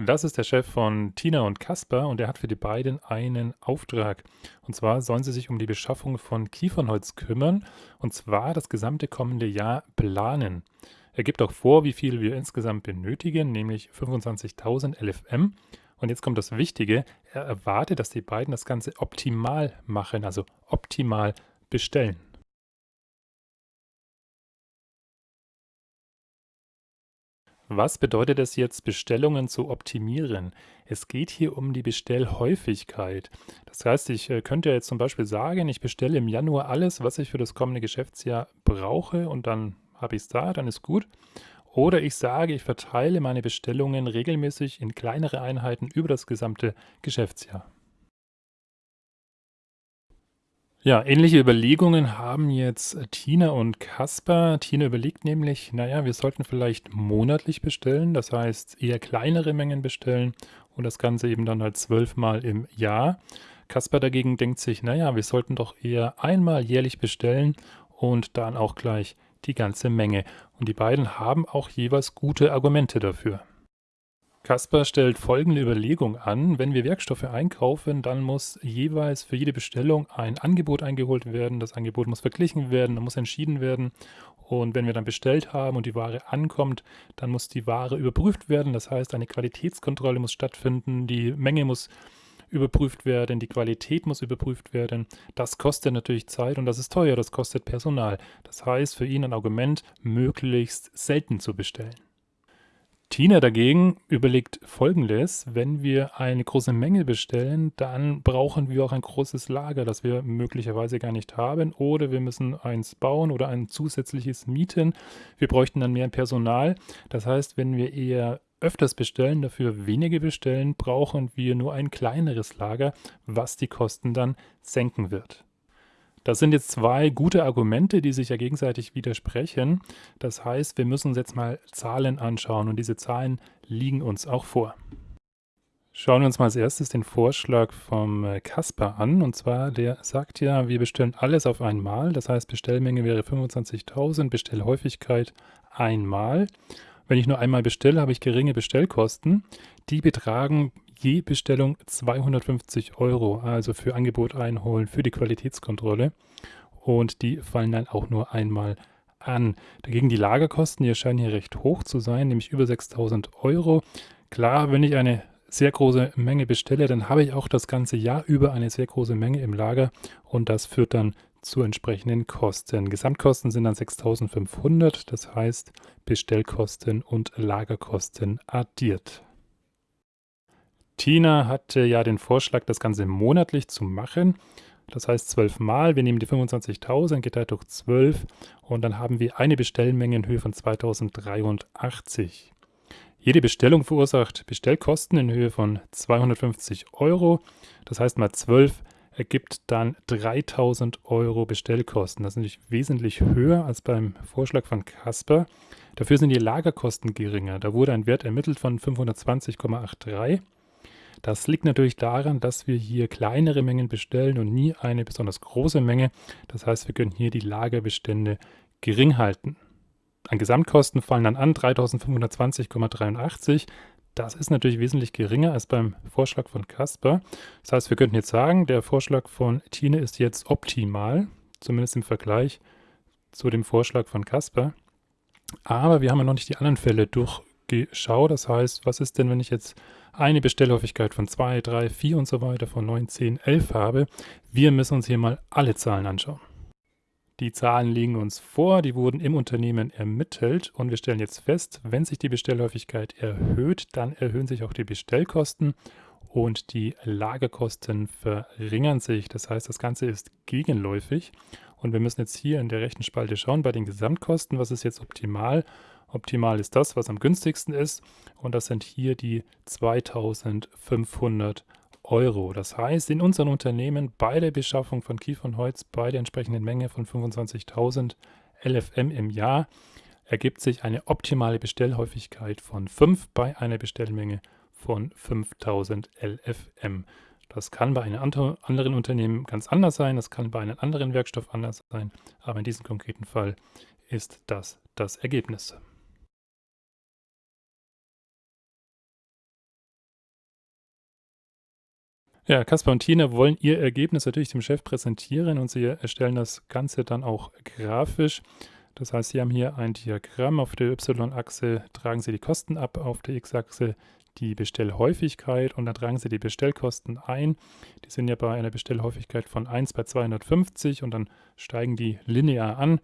Das ist der Chef von Tina und Kasper und er hat für die beiden einen Auftrag. Und zwar sollen sie sich um die Beschaffung von Kiefernholz kümmern und zwar das gesamte kommende Jahr planen. Er gibt auch vor, wie viel wir insgesamt benötigen, nämlich 25.000 LFM. Und jetzt kommt das Wichtige, er erwartet, dass die beiden das Ganze optimal machen, also optimal bestellen. Was bedeutet es jetzt, Bestellungen zu optimieren? Es geht hier um die Bestellhäufigkeit. Das heißt, ich äh, könnte jetzt zum Beispiel sagen, ich bestelle im Januar alles, was ich für das kommende Geschäftsjahr brauche und dann habe ich es da, dann ist gut. Oder ich sage, ich verteile meine Bestellungen regelmäßig in kleinere Einheiten über das gesamte Geschäftsjahr. Ja, ähnliche Überlegungen haben jetzt Tina und Kasper. Tina überlegt nämlich, naja, wir sollten vielleicht monatlich bestellen, das heißt eher kleinere Mengen bestellen und das Ganze eben dann halt zwölfmal im Jahr. Kasper dagegen denkt sich, naja, wir sollten doch eher einmal jährlich bestellen und dann auch gleich die ganze Menge. Und die beiden haben auch jeweils gute Argumente dafür. Kasper stellt folgende Überlegung an. Wenn wir Werkstoffe einkaufen, dann muss jeweils für jede Bestellung ein Angebot eingeholt werden. Das Angebot muss verglichen werden, dann muss entschieden werden. Und wenn wir dann bestellt haben und die Ware ankommt, dann muss die Ware überprüft werden. Das heißt, eine Qualitätskontrolle muss stattfinden, die Menge muss überprüft werden, die Qualität muss überprüft werden. Das kostet natürlich Zeit und das ist teuer, das kostet Personal. Das heißt, für ihn ein Argument, möglichst selten zu bestellen. Tina dagegen überlegt folgendes, wenn wir eine große Menge bestellen, dann brauchen wir auch ein großes Lager, das wir möglicherweise gar nicht haben oder wir müssen eins bauen oder ein zusätzliches mieten. Wir bräuchten dann mehr Personal. Das heißt, wenn wir eher öfters bestellen, dafür weniger bestellen, brauchen wir nur ein kleineres Lager, was die Kosten dann senken wird. Das sind jetzt zwei gute Argumente, die sich ja gegenseitig widersprechen. Das heißt, wir müssen uns jetzt mal Zahlen anschauen und diese Zahlen liegen uns auch vor. Schauen wir uns mal als erstes den Vorschlag vom äh, Kasper an. Und zwar, der sagt ja, wir bestellen alles auf einmal. Das heißt, Bestellmenge wäre 25.000, Bestellhäufigkeit einmal. Wenn ich nur einmal bestelle, habe ich geringe Bestellkosten. Die betragen je Bestellung 250 Euro, also für Angebot einholen, für die Qualitätskontrolle. Und die fallen dann auch nur einmal an. Dagegen die Lagerkosten, die erscheinen hier recht hoch zu sein, nämlich über 6000 Euro. Klar, wenn ich eine sehr große Menge bestelle, dann habe ich auch das ganze Jahr über eine sehr große Menge im Lager und das führt dann zu entsprechenden Kosten. Gesamtkosten sind dann 6500, das heißt Bestellkosten und Lagerkosten addiert. Tina hatte ja den Vorschlag, das Ganze monatlich zu machen. Das heißt zwölf Mal. Wir nehmen die 25.000 geteilt durch 12 und dann haben wir eine Bestellmenge in Höhe von 2083. Jede Bestellung verursacht Bestellkosten in Höhe von 250 Euro. Das heißt mal 12 ergibt dann 3000 Euro Bestellkosten. Das ist natürlich wesentlich höher als beim Vorschlag von Casper. Dafür sind die Lagerkosten geringer. Da wurde ein Wert ermittelt von 520,83. Das liegt natürlich daran, dass wir hier kleinere Mengen bestellen und nie eine besonders große Menge. Das heißt, wir können hier die Lagerbestände gering halten. An Gesamtkosten fallen dann an 3520,83. Das ist natürlich wesentlich geringer als beim Vorschlag von Casper. Das heißt, wir könnten jetzt sagen, der Vorschlag von Tine ist jetzt optimal, zumindest im Vergleich zu dem Vorschlag von Casper. Aber wir haben ja noch nicht die anderen Fälle durchgeschaut. Das heißt, was ist denn, wenn ich jetzt eine Bestellhäufigkeit von 2, 3, 4 und so weiter von 9, 10, 11 habe. Wir müssen uns hier mal alle Zahlen anschauen. Die Zahlen liegen uns vor, die wurden im Unternehmen ermittelt und wir stellen jetzt fest, wenn sich die Bestellhäufigkeit erhöht, dann erhöhen sich auch die Bestellkosten und die Lagerkosten verringern sich. Das heißt, das Ganze ist gegenläufig und wir müssen jetzt hier in der rechten Spalte schauen bei den Gesamtkosten, was ist jetzt optimal Optimal ist das, was am günstigsten ist. Und das sind hier die 2500 Euro. Das heißt, in unserem Unternehmen bei der Beschaffung von Kiefernholz bei der entsprechenden Menge von 25.000 LFM im Jahr ergibt sich eine optimale Bestellhäufigkeit von 5 bei einer Bestellmenge von 5000 LFM. Das kann bei einem anderen Unternehmen ganz anders sein, das kann bei einem anderen Werkstoff anders sein, aber in diesem konkreten Fall ist das das Ergebnis. Ja, Kaspar und Tina wollen ihr Ergebnis natürlich dem Chef präsentieren und sie erstellen das Ganze dann auch grafisch. Das heißt, Sie haben hier ein Diagramm. Auf der Y-Achse tragen Sie die Kosten ab, auf der X-Achse die Bestellhäufigkeit und dann tragen Sie die Bestellkosten ein. Die sind ja bei einer Bestellhäufigkeit von 1 bei 250 und dann steigen die linear an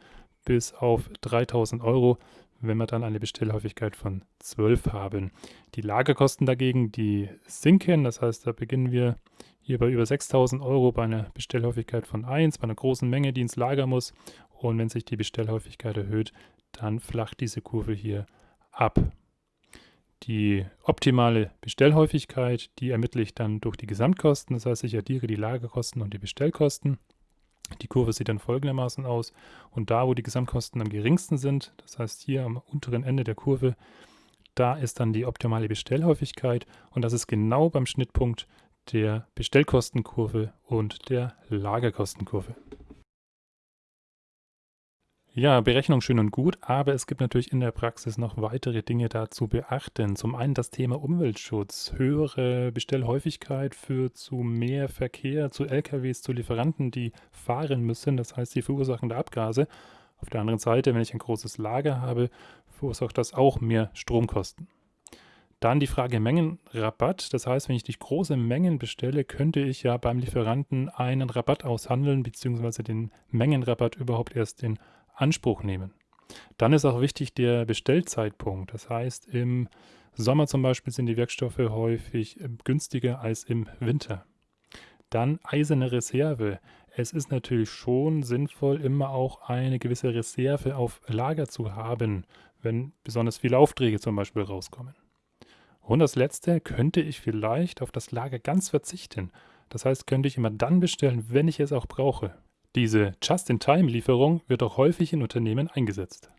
bis auf 3000 Euro, wenn wir dann eine Bestellhäufigkeit von 12 haben. Die Lagerkosten dagegen, die sinken. Das heißt, da beginnen wir hier bei über 6000 Euro bei einer Bestellhäufigkeit von 1, bei einer großen Menge, die ins Lager muss. Und wenn sich die Bestellhäufigkeit erhöht, dann flacht diese Kurve hier ab. Die optimale Bestellhäufigkeit, die ermittle ich dann durch die Gesamtkosten. Das heißt, ich addiere die Lagerkosten und die Bestellkosten. Die Kurve sieht dann folgendermaßen aus. Und da, wo die Gesamtkosten am geringsten sind, das heißt hier am unteren Ende der Kurve, da ist dann die optimale Bestellhäufigkeit und das ist genau beim Schnittpunkt der Bestellkostenkurve und der Lagerkostenkurve. Ja, Berechnung schön und gut, aber es gibt natürlich in der Praxis noch weitere Dinge da zu beachten. Zum einen das Thema Umweltschutz. Höhere Bestellhäufigkeit führt zu mehr Verkehr, zu LKWs, zu Lieferanten, die fahren müssen. Das heißt, sie verursachen da Abgase. Auf der anderen Seite, wenn ich ein großes Lager habe, verursacht das auch mehr Stromkosten. Dann die Frage Mengenrabatt. Das heißt, wenn ich die große Mengen bestelle, könnte ich ja beim Lieferanten einen Rabatt aushandeln, beziehungsweise den Mengenrabatt überhaupt erst in Anspruch nehmen. Dann ist auch wichtig der Bestellzeitpunkt. Das heißt, im Sommer zum Beispiel sind die Werkstoffe häufig äh, günstiger als im Winter. Dann eiserne Reserve. Es ist natürlich schon sinnvoll, immer auch eine gewisse Reserve auf Lager zu haben, wenn besonders viele Aufträge zum Beispiel rauskommen. Und das letzte, könnte ich vielleicht auf das Lager ganz verzichten. Das heißt, könnte ich immer dann bestellen, wenn ich es auch brauche. Diese Just-in-Time-Lieferung wird auch häufig in Unternehmen eingesetzt.